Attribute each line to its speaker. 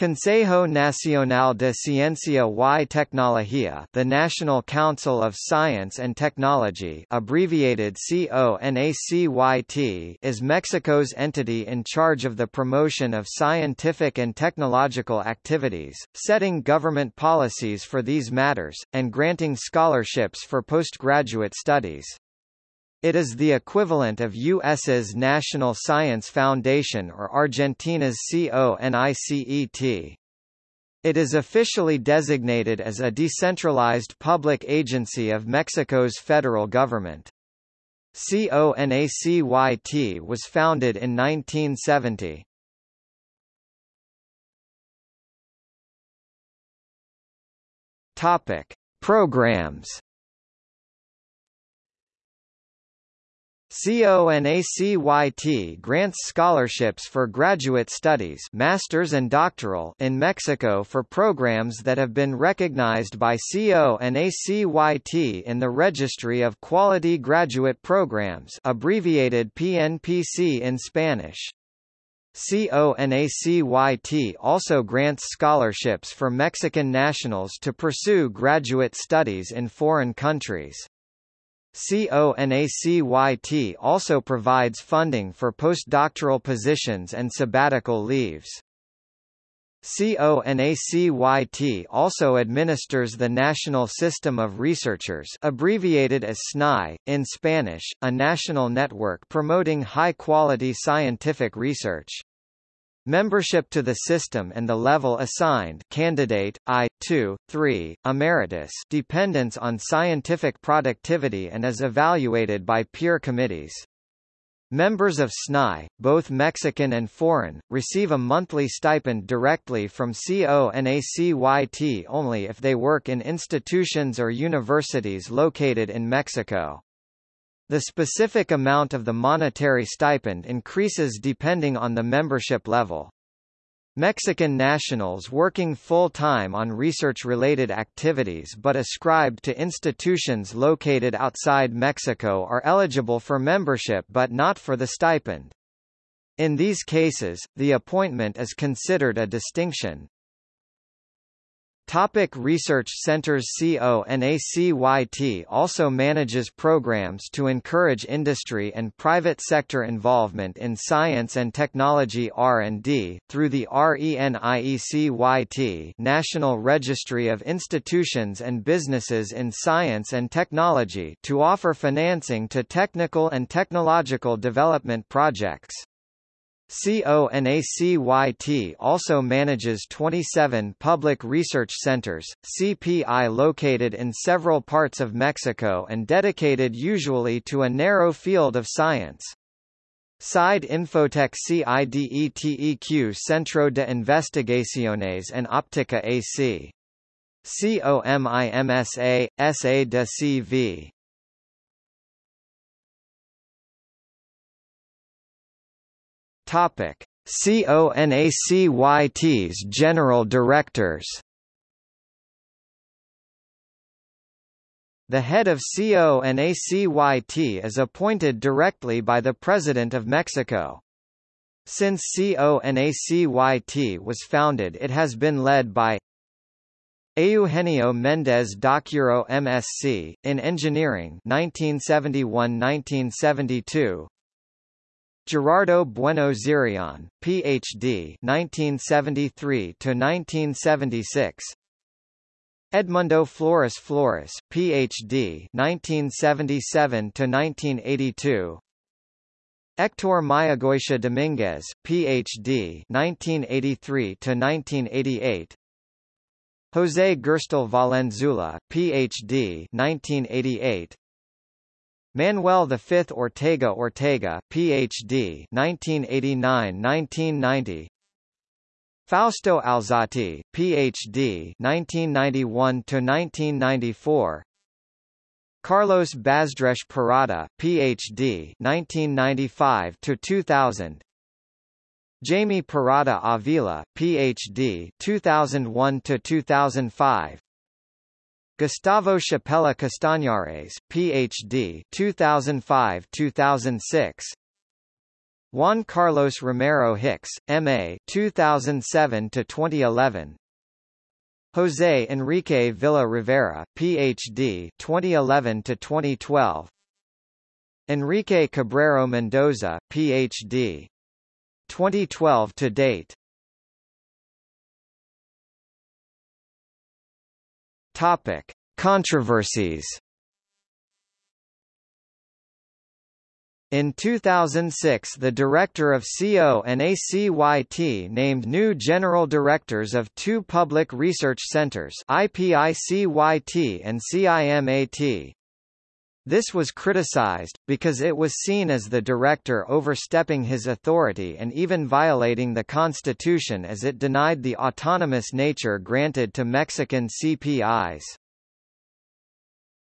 Speaker 1: Consejo Nacional de Ciencia y Tecnología the National Council of Science and Technology abbreviated CONACYT is Mexico's entity in charge of the promotion of scientific and technological activities, setting government policies for these matters, and granting scholarships for postgraduate studies. It is the equivalent of U.S.'s National Science Foundation or Argentina's CONICET. It is officially designated as a decentralized public agency of Mexico's federal government. CONACYT was founded in 1970. Topic: Programs CONACYT grants scholarships for graduate studies masters and doctoral in Mexico for programs that have been recognized by CONACYT in the Registry of Quality Graduate Programs abbreviated PNPC in Spanish. CONACYT also grants scholarships for Mexican nationals to pursue graduate studies in foreign countries. CONACYT also provides funding for postdoctoral positions and sabbatical leaves. CONACYT also administers the National System of Researchers abbreviated as SNI, in Spanish, a national network promoting high-quality scientific research. Membership to the system and the level assigned candidate, I, 2, 3, emeritus dependence on scientific productivity and is evaluated by peer committees. Members of SNI, both Mexican and foreign, receive a monthly stipend directly from CONACYT only if they work in institutions or universities located in Mexico. The specific amount of the monetary stipend increases depending on the membership level. Mexican nationals working full-time on research-related activities but ascribed to institutions located outside Mexico are eligible for membership but not for the stipend. In these cases, the appointment is considered a distinction. Topic research centers CONACYT also manages programs to encourage industry and private sector involvement in science and technology R&D, through the RENIECYT National Registry of Institutions and Businesses in Science and Technology to offer financing to technical and technological development projects. CONACYT also manages 27 public research centers, CPI located in several parts of Mexico and dedicated usually to a narrow field of science. CIDE INFOTEC CIDETEQ Centro de Investigaciones en Óptica AC. COMIMSA, SA de CV. Topic: CONACYT's general directors. The head of CONACYT is appointed directly by the President of Mexico. Since CONACYT was founded it has been led by Eugenio Méndez Docurro MSc, in Engineering 1971–1972 Gerardo Bueno Zirion, Ph.D. 1973 to 1976. Edmundo Flores Flores, Ph.D. 1977 to 1982. Hector Mayagoitia Dominguez, Ph.D. 1983 to 1988. José Gerstel Valenzuela, Ph.D. 1988. Manuel V Ortega Ortega, Ph.D. 1989–1990. Fausto Alzati, Ph.D. 1991–1994. Carlos Bazdresch Parada, Ph.D. 1995–2000. Jaime Parada Avila, Ph.D. 2001–2005. Gustavo Chapela Castañares, Ph.D. 2005-2006. Juan Carlos Romero Hicks, M.A. 2007 to 2011. José Enrique Villa Rivera, Ph.D. 2011 to 2012. Enrique Cabrero Mendoza, Ph.D. 2012 to date. Topic: Controversies. In 2006 the director of CONACYT named new general directors of two public research centers IPICYT and CIMAT. This was criticized, because it was seen as the director overstepping his authority and even violating the constitution as it denied the autonomous nature granted to Mexican CPIs.